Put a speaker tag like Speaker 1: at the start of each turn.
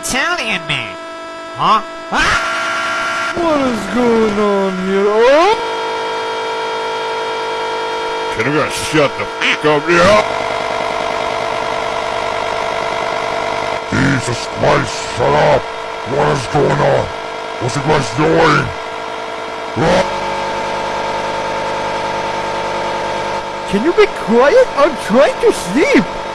Speaker 1: Italian man. Huh? Ah!
Speaker 2: What is going on here? Oh!
Speaker 3: Can I shut the fuck up, yeah?
Speaker 4: Jesus Christ, shut up! What is going on? What's the guys doing? Ah!
Speaker 2: Can you be quiet? I'm trying to sleep!